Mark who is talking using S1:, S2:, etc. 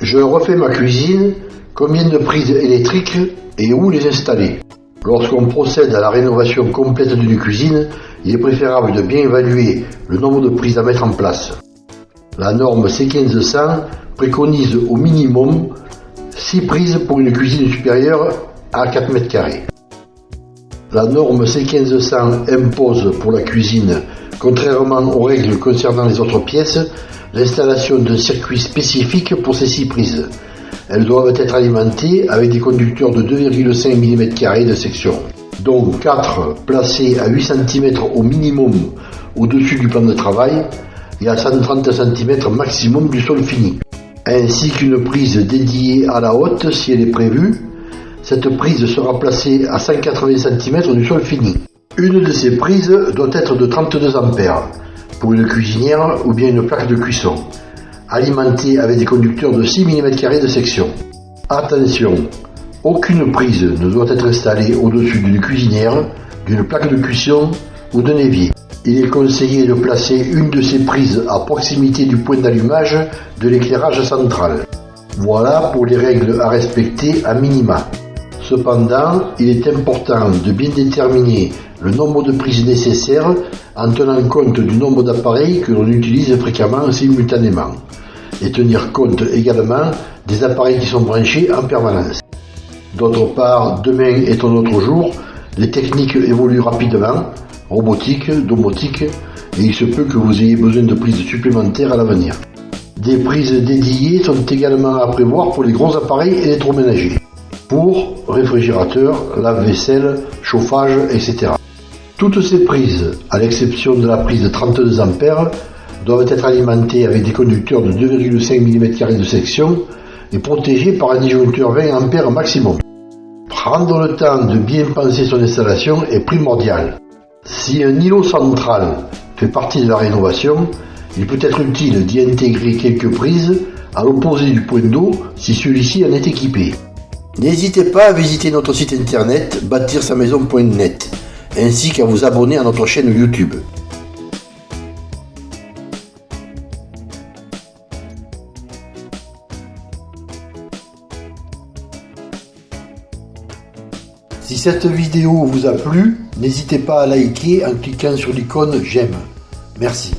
S1: Je refais ma cuisine, combien de prises électriques et où les installer Lorsqu'on procède à la rénovation complète d'une cuisine, il est préférable de bien évaluer le nombre de prises à mettre en place. La norme C1500 préconise au minimum 6 prises pour une cuisine supérieure à 4 mètres carrés. La norme C1500 impose pour la cuisine, contrairement aux règles concernant les autres pièces, l'installation d'un circuit spécifique pour ces 6 prises. Elles doivent être alimentées avec des conducteurs de 2,5 mm de section, dont 4 placés à 8 cm au minimum au-dessus du plan de travail et à 130 cm maximum du sol fini, ainsi qu'une prise dédiée à la haute si elle est prévue. Cette prise sera placée à 180 cm du sol fini. Une de ces prises doit être de 32 A pour une cuisinière ou bien une plaque de cuisson alimenté avec des conducteurs de 6 mm de section. Attention, aucune prise ne doit être installée au-dessus d'une cuisinière, d'une plaque de cuisson ou d'un évier. Il est conseillé de placer une de ces prises à proximité du point d'allumage de l'éclairage central. Voilà pour les règles à respecter à minima. Cependant, il est important de bien déterminer le nombre de prises nécessaires en tenant compte du nombre d'appareils que l'on utilise fréquemment simultanément et tenir compte également des appareils qui sont branchés en permanence. D'autre part, demain est un autre jour, les techniques évoluent rapidement, robotique, domotique, et il se peut que vous ayez besoin de prises supplémentaires à l'avenir. Des prises dédiées sont également à prévoir pour les gros appareils électroménagers, pour réfrigérateur, lave-vaisselle, chauffage, etc. Toutes ces prises, à l'exception de la prise de 32 A, doivent être alimentées avec des conducteurs de 2,5 mm de section et protégées par un disjoncteur 20 A maximum. Prendre le temps de bien penser son installation est primordial. Si un îlot central fait partie de la rénovation, il peut être utile d'y intégrer quelques prises à l'opposé du point d'eau si celui-ci en est équipé. N'hésitez pas à visiter notre site internet bâtir-sa-maison.net ainsi qu'à vous abonner à notre chaîne YouTube. Si cette vidéo vous a plu, n'hésitez pas à liker en cliquant sur l'icône j'aime. Merci.